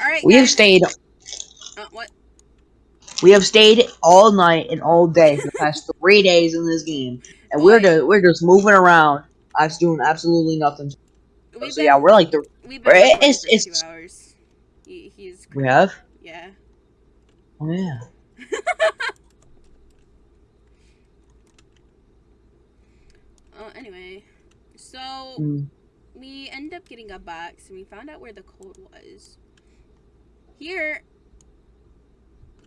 Alright, We have stayed. Uh, what? We have stayed all night and all day for the past three days in this game, and we're just we're just moving around. I was doing absolutely nothing. We've so yeah, we're like the we've been we're- it's- it's- two hours. He, he's we have. yeah. Oh yeah. Uh, anyway, so Mm. we end up getting a box and we found out where the code was. Here,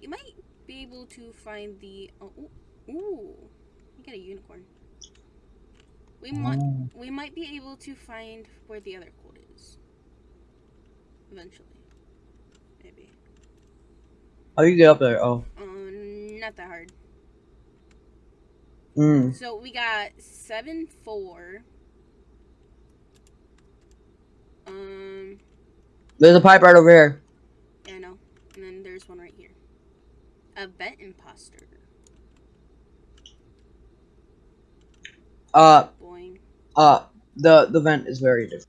you might be able to find the. Oh, ooh, ooh, you got a unicorn. We might Oh. we might be able to find where the other code is. Eventually, maybe. How do you get up there? Oh. Um, not that hard. Mm. So we got seven four. Um, There's a pipe right over here. yeah, I know. And then there's one right here. A vent imposter. Uh, Boing. uh, the the vent is very different.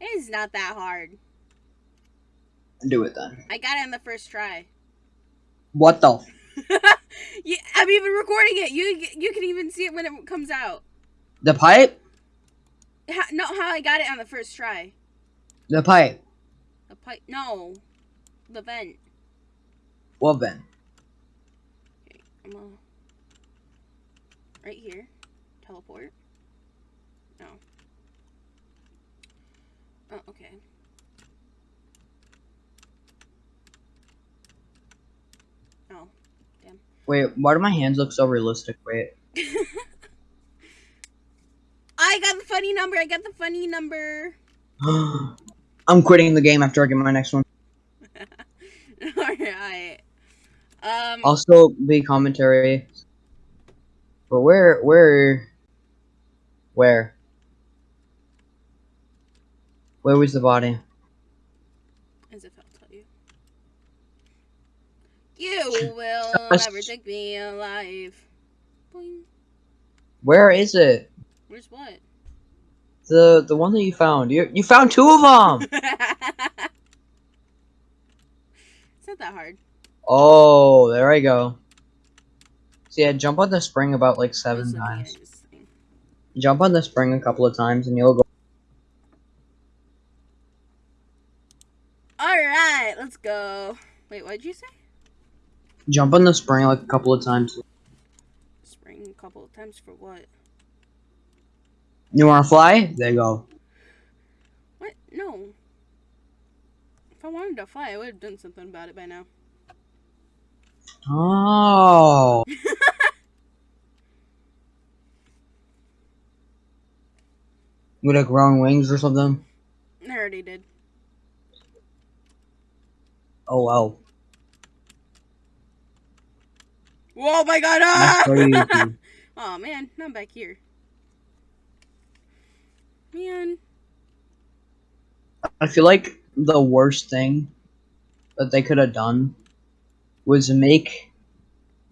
It's not that hard. Do it then. I got it on the first try. What the? yeah, I'm even recording it. You you can even see it when it comes out. The pipe? How, no, how I got it on the first try. The pipe. The pipe. No, the vent. What vent? I'm uh, right here. Teleport. No. Oh, okay. Oh. Wait, why do my hands look so realistic? Wait. I got the funny number. I got the funny number. I'm quitting the game after I get my next one. Alright. Um. Also, be commentary. But where, where, where? Where was the body? As if I'll tell you. You will never take me alive. Boing. Where is it? Where's what? The the one that you found. You you found two of them. it's not that hard. Oh, there I go. See, I jump on the spring about like seven times. Jump on the spring a couple of times, and you'll go. Alright, let's go. Wait, what did you say? Jump on the spring like a couple of times. Spring a couple of times for what? You want to fly? There you go. What? No. If I wanted to fly, I would have done something about it by now. Oh. Would have grown wings or something? I already did. Oh wow. Whoa, my god! Ah! oh man, I'm back here. Man. I feel like the worst thing that they could have done was make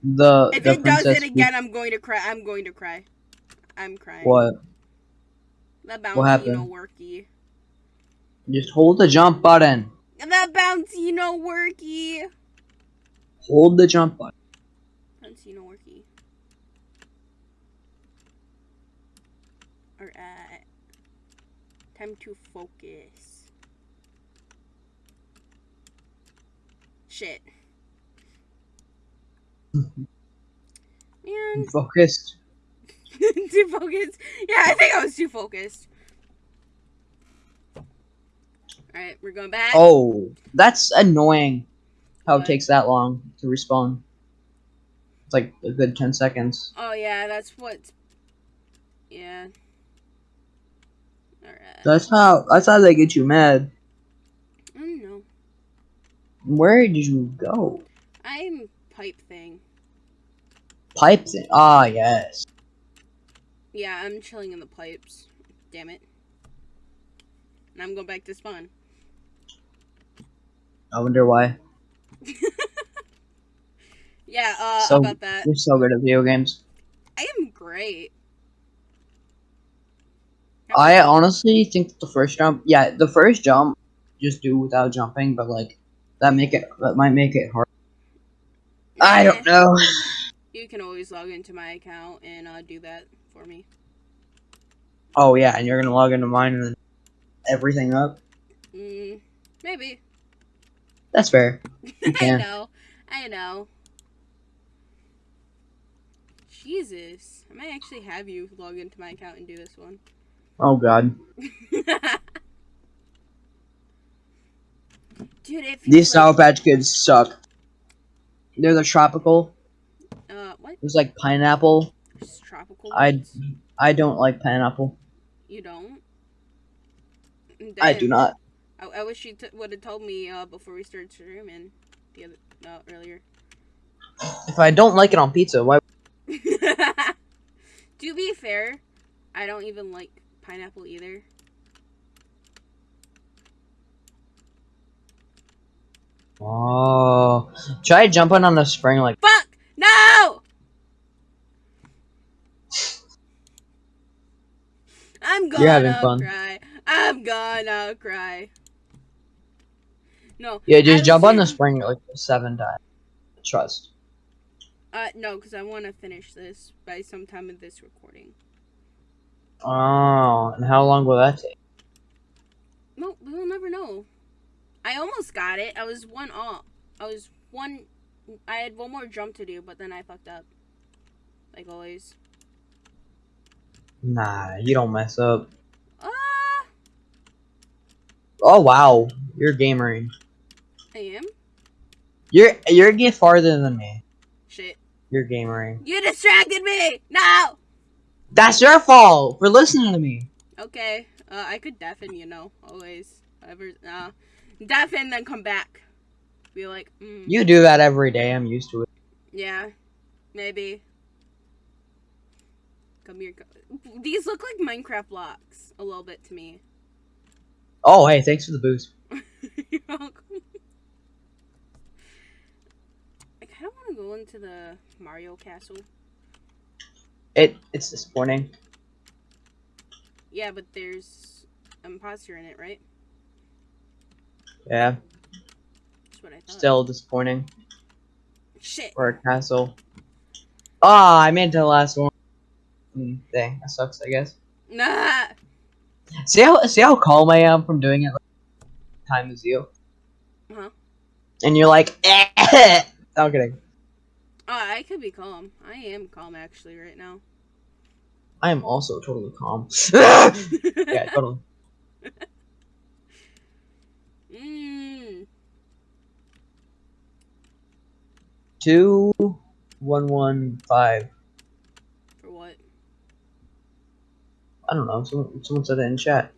the If the it does it again, I'm going to cry. I'm going to cry. I'm crying. what? The happened? no worky. Just hold the jump button. The bouncy no worky. Hold the jump button. Bouncy no worky. Alright. Time to focus. Shit. Man, Focused. too focused. Yeah, I think I was too focused. Alright, we're going back. Oh, that's annoying. How it takes that long to respawn. It's like a good ten seconds. Oh yeah, that's what. Yeah. Alright. That's how. That's how they get you mad. I don't know. Where did you go? I'm pipe thing. Pipe thing. Ah, yes. Yeah, I'm chilling in the pipes. Damn it. And I'm going back to spawn. I wonder why. Yeah, uh, So- about that. You're so good at video games. I am great. I honestly think the first jump, yeah, the first jump just do without jumping, but like that make it that might make it hard. I don't know. You can always log into my account and uh, do that for me. Oh yeah, and you're gonna log into mine and then everything up. Mm, maybe. That's fair. I know. I know. Jesus. I might actually have you log into my account and do this one. Oh god, Dude, these Sour Patch Kids suck. They're the tropical. Uh? There's like pineapple. Just tropical I? I don't like pineapple. You don't? I do not. I, I wish you would have told me uh, before we started streaming the other no earlier. If I don't like it on pizza, why? to be fair, I don't even like pineapple either. Oh, try jumping on the spring like. Fuck! No! I'm gonna You're having fun. cry. I'm gonna cry. No. Yeah, just jump on the spring like seven times. Trust. Uh, no, because I want to finish this by some time of this recording. Oh, and how long will that take? No, we'll never know. I almost got it. I was one off. I was one. I had one more jump to do, but then I fucked up. Like always. Nah, you don't mess up. Ah, Oh wow, you're gamering. I am. You're you're get farther than me. Shit. You're gamering. You distracted me. No. That's your fault for listening to me. Okay. Uh, I could deafen, you know, always. Ever Uh, deafen, then come back. Be like, mm, You do that every day. I'm used to it. yeah, maybe. Come here. co- These look like Minecraft blocks a little bit to me. Oh hey, thanks for the boost. You're welcome. I kind of want to go into the Mario Castle. It it's disappointing. Yeah, but there's imposter in it, right? Yeah, That's what I thought. still disappointing Shit. for a castle. Ah, I made it to the last one. Mm, dang, that sucks. I guess. Nah. See how see how calm I am from doing it like, time as you. Uh-huh. And you're like, eh. I'm kidding. Oh, I could be calm. I am calm actually right now. I am also totally calm. yeah, totally. mm. Two, one, one, five. For what? I don't know. Someone, someone said it in chat.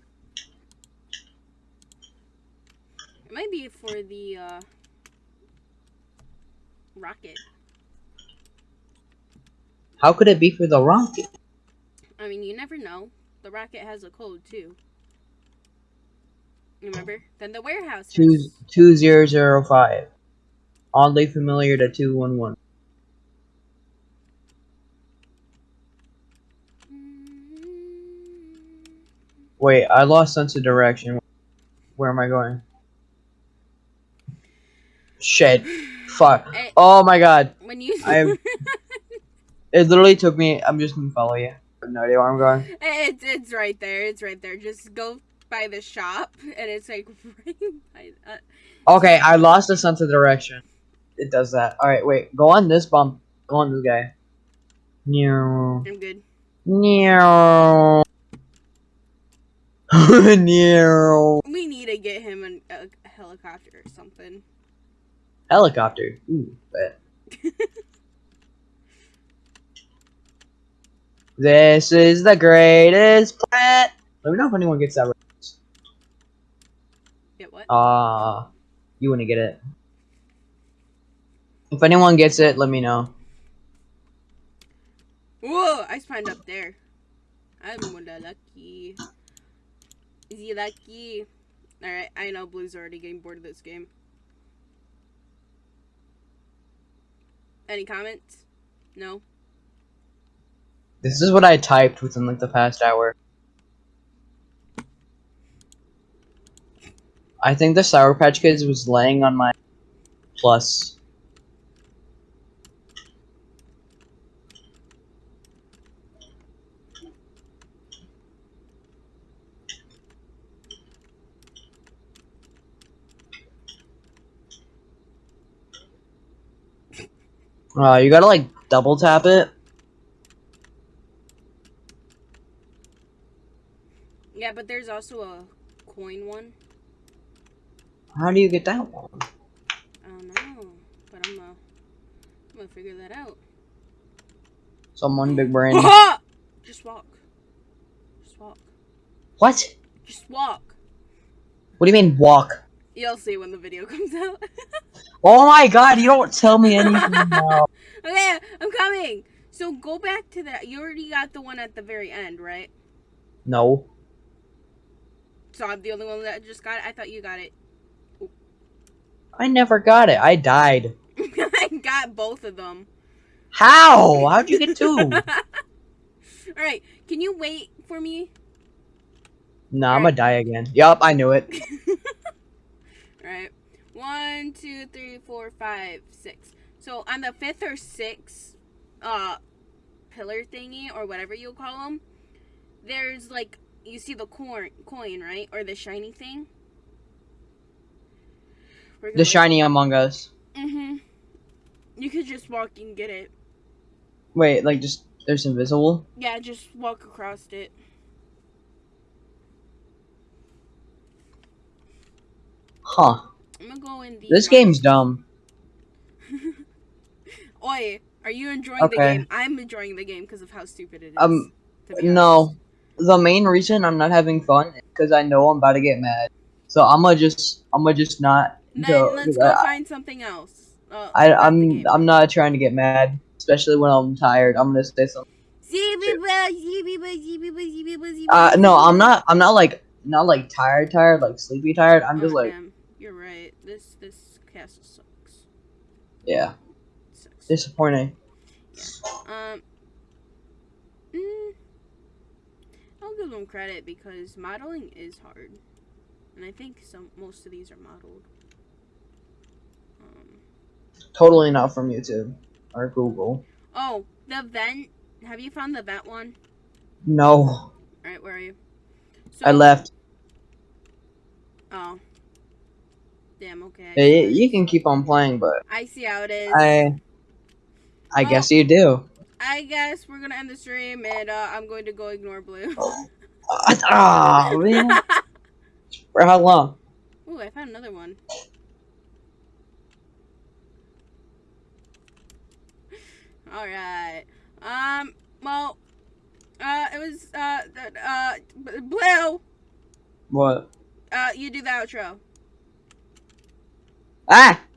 It might be for the uh rocket. How could it be for the rocket? I mean, you never know. The rocket has a code too. Remember? Then the warehouse Two, two zero zero five. Oddly familiar to two one one. Wait, I lost sense of direction. Where am I going? Shit. Fuck. Eh, Oh my god. when you I'm- It literally took me. I'm just gonna follow you. I have no idea where I'm going. it's it's right there. It's right there. Just go by the shop, and it's like right by. Uh, Okay, I lost the sense of direction. It does that. Alright, wait. Go on this bump. Go on this guy. Meow. I'm good. Meow. We need to get him an, a, helicopter or something. Helicopter. Ooh, bet. this is the greatest planet. Let me know if anyone gets that right. Get what? Ah, you want to get it. If anyone gets it, let me know. Whoa! I spawned up there. I'm wonder lucky. Is he lucky? Alright, I know Blue's already getting bored of this game. Any comments? No? This is what I typed within like the past hour. I think the Sour Patch Kids was laying on my plus. Uh, you gotta like double tap it. Yeah, but there's also a coin one. How do you get that one? I don't know, but I'm gonna, I'm gonna figure that out. Someone big brain. Just walk. Just walk. what? Just walk. What do you mean walk? You'll see when the video comes out. Oh my god, you don't tell me anything now. okay, I'm coming. So go back to that. You already got the one at the very end, right? No. So I'm the only one that just got it. I thought you got it. I never got it. I died. I got both of them. How? How'd you get two? All right, can you wait for me? nah, I'm gonna die again. Yup, I knew it. One, two, three, four, five, six. So on the fifth or sixth, uh, pillar thingy or whatever you call them, there's like you see the coin, coin, right, or the shiny thing. The shiny Among Us. Mm-hmm. You could just walk and get it. Wait, like just there's invisible. Yeah, just walk across it. Huh. I'm gonna go in the. This game's dumb. Oi, are you enjoying the game? I'm enjoying the game because of how stupid it is. Um, No. The main reason I'm not having fun is because I know I'm about to get mad. So I'm gonna just I'm gonna just not. honest. go- let's go I, find something else. Uh, I, I'm. I'm not trying to get mad, especially when I'm tired. I'm gonna say something. Uh, no, I'm not. I'm not like not like tired, tired, like sleepy tired. I'm just Oh, like damn. You're right. This this castle sucks. yeah, sucks. disappointing. Um. Mm, I'll give them credit because modeling is hard, and I think some most of these are modeled. Um. Totally not from YouTube or Google. Oh, the vent. Have you found the vent one? No, All right, where are you? So, I left. Oh. Damn. Okay. Yeah, you, you can keep on playing, but I see how it is. I I Oh. guess you do. I guess we're gonna end the stream, and uh, I'm going to go ignore blue. Ah, man. For how long? Ooh, I found another one. All right. Um. Well. Uh. It was. Uh. Uh. Blue. What? Uh. You do the outro. Ah!